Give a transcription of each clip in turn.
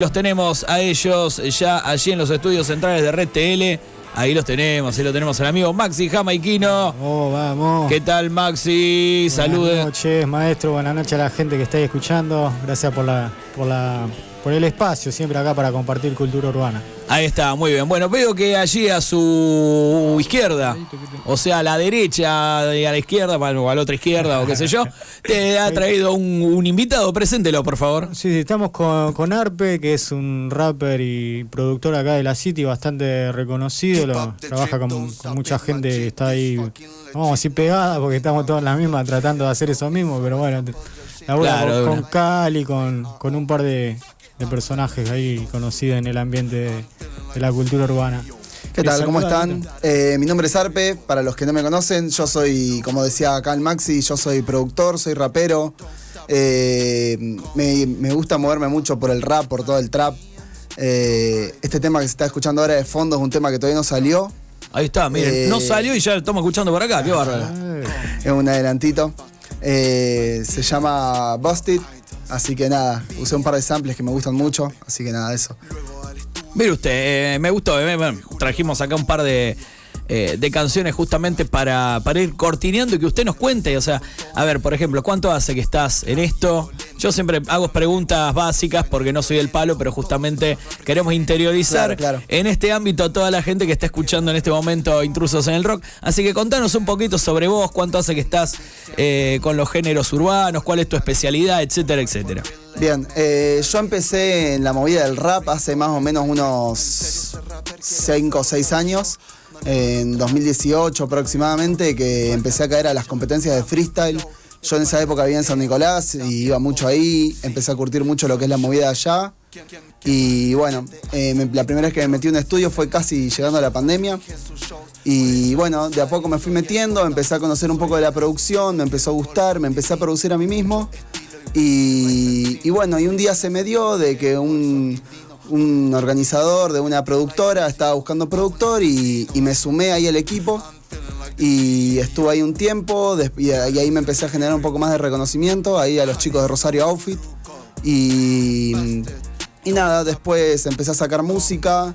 Los tenemos a ellos ya allí en los estudios centrales de Red TL. Ahí los tenemos, ahí lo tenemos al amigo Maxi Jamaiquino. Oh, vamos. ¿Qué tal, Maxi? Saludos. Buenas noches, maestro. Buenas noches a la gente que está ahí escuchando. Gracias por la, por la, por el espacio siempre acá para compartir cultura urbana. Ahí está, muy bien. Bueno, veo que allí a su izquierda, o sea, a la derecha y a la izquierda, o a la otra izquierda, o qué sé yo, te ha traído un, un invitado. Preséntelo, por favor. Sí, sí, estamos con, con Arpe, que es un rapper y productor acá de la City, bastante reconocido. Lo, trabaja con, con mucha gente que está ahí, vamos a decir pegada, porque estamos todos en la misma tratando de hacer eso mismo, pero bueno, labura Claro, con, con. Cali, con, con un par de, de personajes ahí conocidos en el ambiente de, de la cultura urbana. ¿Qué tal? ¿Cómo están? Eh, mi nombre es Arpe, para los que no me conocen, yo soy, como decía acá el Maxi, yo soy productor, soy rapero. Eh, me, me gusta moverme mucho por el rap, por todo el trap. Eh, este tema que se está escuchando ahora de fondo es un tema que todavía no salió, Ahí está, miren, Eh, no salió y ya lo estamos escuchando por acá, qué bárbaro. Es un adelantito. Eh, se llama Busted, así que nada, usé un par de samples que me gustan mucho, así que nada, eso. Mire usted, eh, me gustó, eh, bueno, trajimos acá un par de, eh, de canciones justamente para, para ir cortineando y que usted nos cuente, o sea, a ver, por ejemplo, ¿cuánto hace que estás en esto? Yo siempre hago preguntas básicas porque no soy del palo, pero justamente queremos interiorizar Claro, claro. en este ámbito a toda la gente que está escuchando en este momento Intrusos en el Rock. Así que contanos un poquito sobre vos, cuánto hace que estás eh, con los géneros urbanos, cuál es tu especialidad, etcétera, etcétera. Bien, eh, yo empecé en la movida del rap hace más o menos unos 5 o 6 años, en 2018 aproximadamente, que empecé a caer a las competencias de freestyle. Yo en esa época vivía en San Nicolás y iba mucho ahí, empecé a curtir mucho lo que es la movida allá. Y bueno, eh, la primera vez que me metí en un estudio fue casi llegando a la pandemia. Y bueno, de a poco me fui metiendo, empecé a conocer un poco de la producción, me empezó a gustar, me empecé a producir a mí mismo. Y, y bueno, y un día se me dio de que un, un organizador de una productora estaba buscando productor y, me sumé ahí al equipo. Y estuve ahí un tiempo y ahí me empecé a generar un poco más de reconocimiento, ahí a los chicos de Rosario Outfit. Y, y nada, después empecé a sacar música.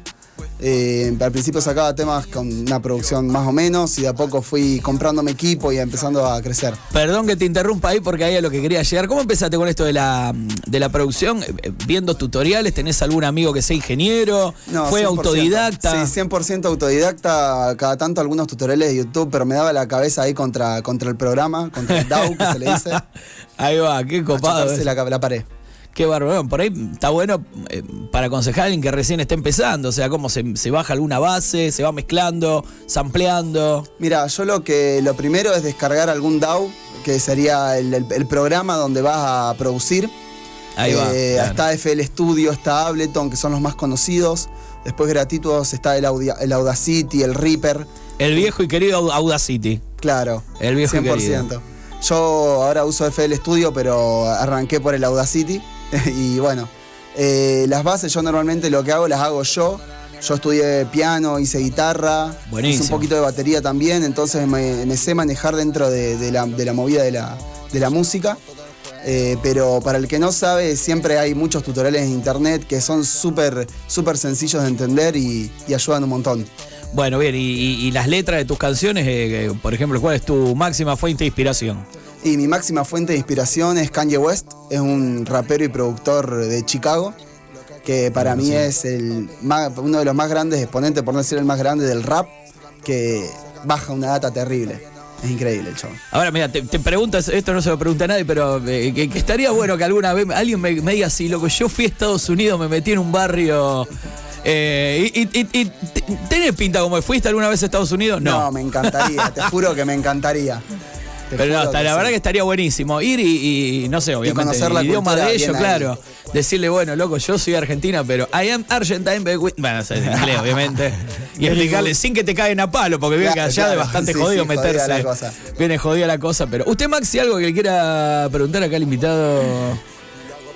Eh, al principio sacaba temas con una producción más o menos y de a poco fui comprándome equipo y empezando a crecer. Perdón que te interrumpa ahí porque ahí es lo que quería llegar. ¿Cómo empezaste con esto de la, de la producción? Eh, ¿Viendo tutoriales? ¿Tenés algún amigo que sea ingeniero? No, ¿Fue 100%. autodidacta? Sí, 100% autodidacta, cada tanto algunos tutoriales de YouTube, pero me daba la cabeza ahí contra, contra el programa, contra el DAO que se le dice. Ahí va, qué copado. eh. la, la pared. Qué bárbaro. Por ahí está bueno eh, para aconsejar a alguien que recién está empezando. O sea, cómo se, se baja alguna base, se va mezclando, sampleando. Mira, yo lo que lo primero es descargar algún DAO, que sería el, el- el programa donde vas a producir. Ahí va. Eh, claro. Está FL Studio, está Ableton, que son los más conocidos. Después gratuitos está el, Audacity, el Reaper. El viejo y querido Au- Audacity. Claro, El viejo y 100%. querido. Yo ahora uso FL Studio, pero arranqué por el Audacity. y bueno, eh, las bases yo normalmente lo que hago las hago yo. Yo estudié piano, hice guitarra, Buenísimo. hice un poquito de batería también, entonces me, me sé manejar dentro de, de la, de la movida de la, de la música. Eh, pero para el que no sabe, siempre hay muchos tutoriales en internet que son súper súper sencillos de entender y, y ayudan un montón. Bueno, bien, y, y- y las letras de tus canciones, eh, eh, por ejemplo, ¿cuál es tu máxima fuente de inspiración? Y mi máxima fuente de inspiración es Kanye West, es un rapero y productor de Chicago, que para mí es el más- uno de los más grandes exponentes, por no decir el más grande del rap, que baja una data terrible. Es increíble el show. Ahora, mira, te, te preguntas, esto no se lo pregunta a nadie, pero eh, que, que estaría bueno que alguna vez alguien me, me diga así, loco, yo fui a Estados Unidos, me metí en un barrio. eh, y, y- y- y te- ¿Tenés pinta como fuiste alguna vez a Estados Unidos? No. me encantaría, te juro que me encantaría. Pero no, hasta que la sí. verdad que estaría buenísimo ir y, y, no sé, obviamente, conocer la el idioma de ellos, ahí. claro. Decirle, bueno, loco, yo soy argentina, pero I am Argentine, but with-" bueno, o sea, en inglés, obviamente. Y explicarle sin que te caigan a palo, porque veo que Claro, allá claro. bastante Sí, jodido sí, jodida meterse. la cosa. Viene jodida la cosa, pero. ¿Usted, Maxi, algo que le quiera preguntar acá al invitado?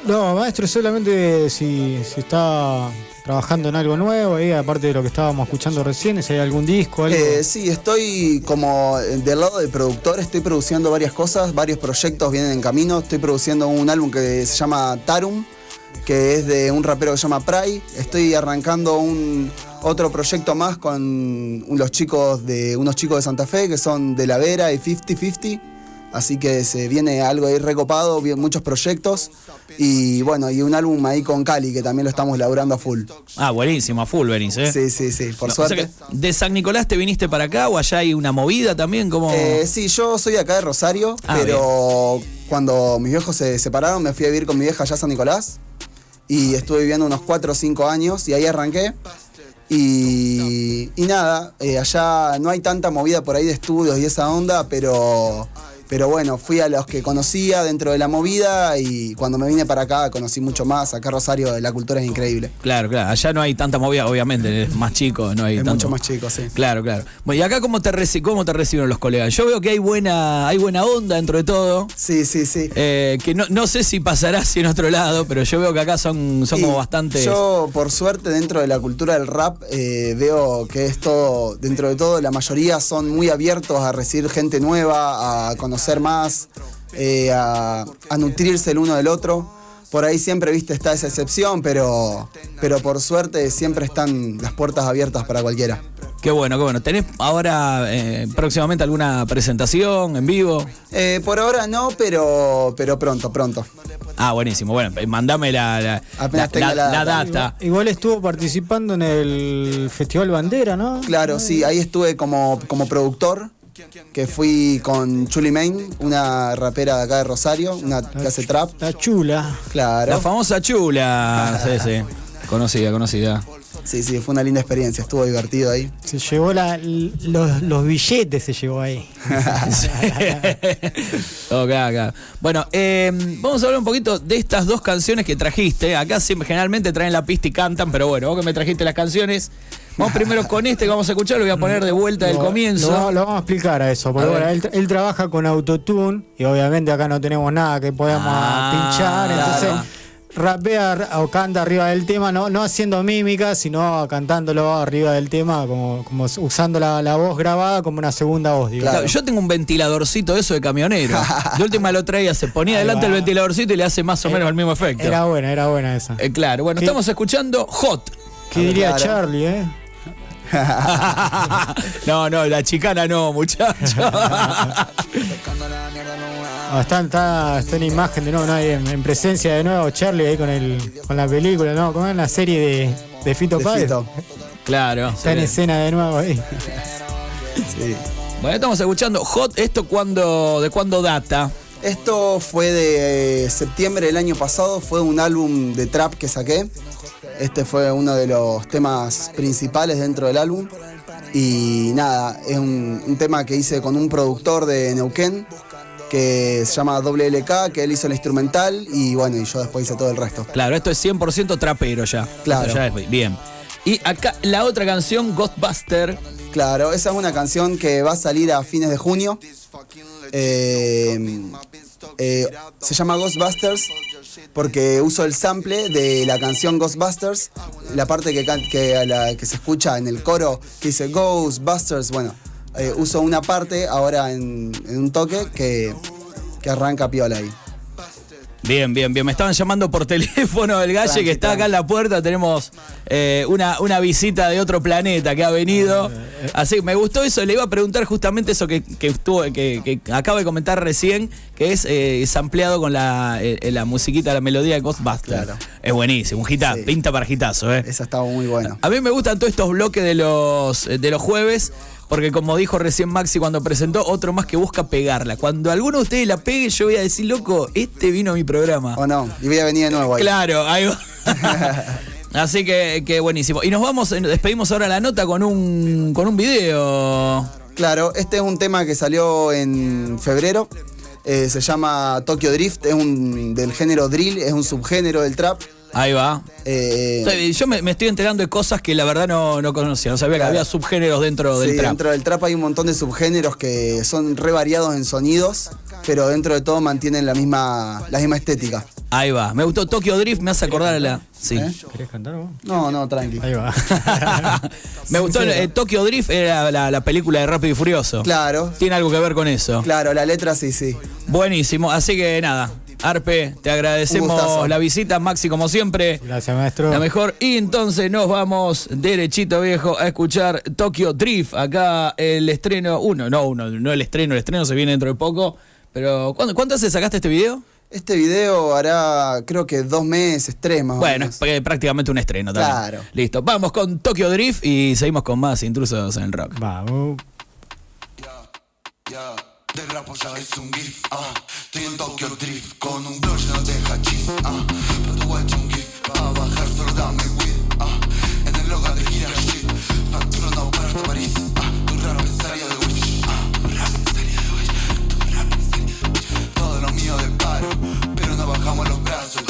No, maestro, solamente si, si está trabajando en algo nuevo, ahí, aparte de lo que estábamos escuchando recién, si hay algún disco, algo. Eh, sí, estoy como eh, del lado del productor, estoy produciendo varias cosas, varios proyectos vienen en camino. Estoy produciendo un álbum que se llama Tarum, que es de un rapero que se llama Pry. Estoy arrancando un otro proyecto más con los chicos de unos chicos de Santa Fe que son de La Vera y 50-50. Así que se viene algo ahí recopado, muchos proyectos. Y bueno, y un álbum ahí con Cali que también lo estamos laburando a full. Ah, buenísimo, a full venís, ¿eh? Sí, sí, sí, por No, o sea suerte. ¿De San Nicolás te viniste para acá o allá hay una movida también? como Eh, sí, yo soy acá de Rosario, Ah, pero cuando mis viejos se separaron me fui a vivir con mi vieja allá a San Nicolás y estuve viviendo unos 4 o 5 años y ahí arranqué. Y, y nada, eh, allá no hay tanta movida por ahí de estudios y esa onda, pero, pero bueno, fui a los que conocía dentro de la movida y cuando me vine para acá conocí mucho más. Acá Rosario la cultura es increíble. Claro, claro. Allá no hay tanta movida, obviamente, es más chico, no hay Es tanto. mucho más chico, sí. Claro, claro. Bueno, ¿y acá cómo te, reci- cómo te reciben los colegas? Yo veo que hay buena, hay buena onda dentro de todo. Sí, sí, sí. eh, que no, no sé si pasará así en otro lado, pero yo veo que acá son, son Y como bastante. Yo, por suerte, dentro de la cultura del rap, eh, veo que esto, dentro de todo, la mayoría son muy abiertos a recibir gente nueva, a conocer más, eh, a, a nutrirse el uno del otro. Por ahí siempre, viste, está esa excepción, pero, pero por suerte siempre están las puertas abiertas para cualquiera. Qué bueno, qué bueno. ¿Tenés ahora eh, próximamente alguna presentación en vivo? Eh, por ahora no, pero, pero pronto, pronto. Ah, buenísimo. Bueno, mandame la, la, Apenas la- tenga la- la la data. data. Igual estuvo participando en el Festival Bandera, ¿no? Claro, sí, ahí estuve como, como productor, que fui con Chuli Main, una rapera de acá de Rosario, una que hace trap. La chula. Claro. La famosa chula. Sí, sí. Conocida, conocida. Sí, sí, fue una linda experiencia, estuvo divertido ahí. Se llevó la, los, los billetes, se llevó ahí. Ok, acá. Bueno, eh, vamos a hablar un poquito de estas dos canciones que trajiste. Acá siempre, generalmente traen la pista y cantan, pero bueno, vos que me trajiste las canciones. Vamos primero con este que vamos a escuchar, lo voy a poner de vuelta del comienzo. Lo, lo vamos a explicar a eso, porque A bueno, él, él trabaja con autotune y obviamente acá no tenemos nada que podamos Ah, pinchar, entonces claro. Rapea o canta arriba del tema, no, no haciendo mímica, sino cantándolo arriba del tema, como, como usando la, la voz grabada como una segunda voz, digamos. Claro, Yo tengo un ventiladorcito de eso de camionero. De última lo traía, se ponía Ahí delante va. el ventiladorcito y le hace más o menos el mismo efecto. Era buena, era buena esa. Eh, claro, bueno, ¿Qué? estamos escuchando Hot. ¿Qué diría claro. Charlie, eh? no, no, la chicana no, muchacho. Ah, está, está, está en imagen de nuevo, en, en presencia de nuevo Charlie ahí con el con la película, ¿no? Como en la serie de, de Fito Páez. Claro. Está en escena de nuevo ahí. Sí. Bueno, estamos escuchando Hot. ¿Esto cuándo, de cuándo data? Esto fue de eh, septiembre del año pasado, fue un álbum de trap que saqué. Este fue uno de los temas principales dentro del álbum. Y nada, es un, un tema que hice con un productor de Neuquén que se llama WLK, que él hizo el instrumental y bueno, y yo después hice todo el resto. Claro, esto es 100% trapero ya. Claro. Esto ya es- bien. Y acá la otra canción, Ghostbuster. Claro, esa es una canción que va a salir a fines de junio. Eh, eh, se llama Ghostbusters porque uso el sample de la canción Ghostbusters, la parte que, la que se escucha en el coro que dice Ghostbusters. Bueno, eh, uso una parte ahora en, en un toque que, que arranca piola ahí. Bien, bien, bien. Me estaban llamando por teléfono el galle Tranqui, que está acá en la puerta. Tenemos eh, una, una visita de otro planeta que ha venido. Así que me gustó eso. Le iba a preguntar justamente eso que, que estuvo, que, que acabo de comentar recién, que es eh, sampleado con la, eh, la musiquita, la melodía de Ghostbusters. Claro. Es buenísimo, un hitazo, Sí. pinta para hitazo, ¿eh? Esa estaba muy buena. A mí me gustan todos estos bloques de los, de los jueves, porque como dijo recién Maxi cuando presentó, otro más que busca pegarla. Cuando alguno de ustedes la pegue, yo voy a decir, loco, este vino a mi programa. ¿O no? Y voy a venir de nuevo ahí. Claro, ahí va. Así que, que buenísimo. Y nos vamos, eh, despedimos ahora la nota con un, con un video. Claro, este es un tema que salió en febrero. Eh, se llama Tokyo Drift, es un del género drill, es un subgénero del trap. Ahí va. Eh, O sea, Yo me, me estoy enterando de cosas que la verdad no, no conocía. No sabía que había subgéneros dentro del sí, trap. dentro del trap hay un montón de subgéneros que son re variados en sonidos, pero dentro de todo mantienen la misma, la misma estética. Ahí va. Me gustó Tokyo Drift, me hace acordar a la. Sí. ¿Eh? ¿Querés cantar vos? No, no, tranqui. Ahí va. me gustó eh, Tokyo Drift, era la, la película de Rápido y Furioso. Claro, Tiene algo que ver con eso. claro, la letra sí, sí. Buenísimo. Así que nada, Arpe, te agradecemos la visita, Maxi, como siempre. Gracias, maestro. La mejor. Y entonces nos vamos derechito viejo a escuchar Tokyo Drift. Acá el estreno, uno, no uno, no el estreno, el estreno se viene dentro de poco. Pero ¿cuándo, ¿cuánto hace sacaste este video? Este video hará, creo que dos meses, tres más o Bueno, menos. es pr- prácticamente un estreno también. Claro. Listo, vamos con Tokyo Drift y seguimos con más intrusos en el rock. Vamos. De rapo ya es un gif, ah. Estoy en Tokyo Drift con un blog lleno de hachís, ah. Pero tu guacho un gif, pa' bajar solo dame weed, ah. En el logo de gira shit, facturo no para hasta París, ah. Tu rap pensaría de Wish, ah. Tu rap pensaría de Wish, tu rap pensaría de Wish. Todo lo mío de paro, pero no bajamos los brazos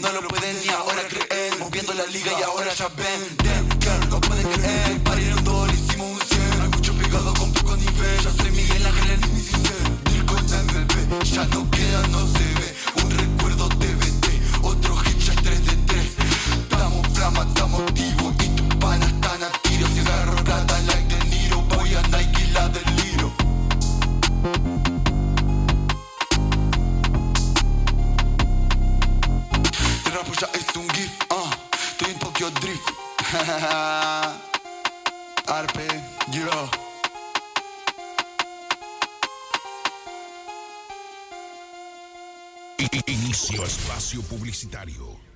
No lo pueden ni ahora creer. Moviendo la liga y ahora ya ven Damn no pueden creer. En un hicimos un 100 Hay mucho pegado con poco nivel. Yo soy Miguel Ángel en mi Ya no queda, no se espacio publicitario.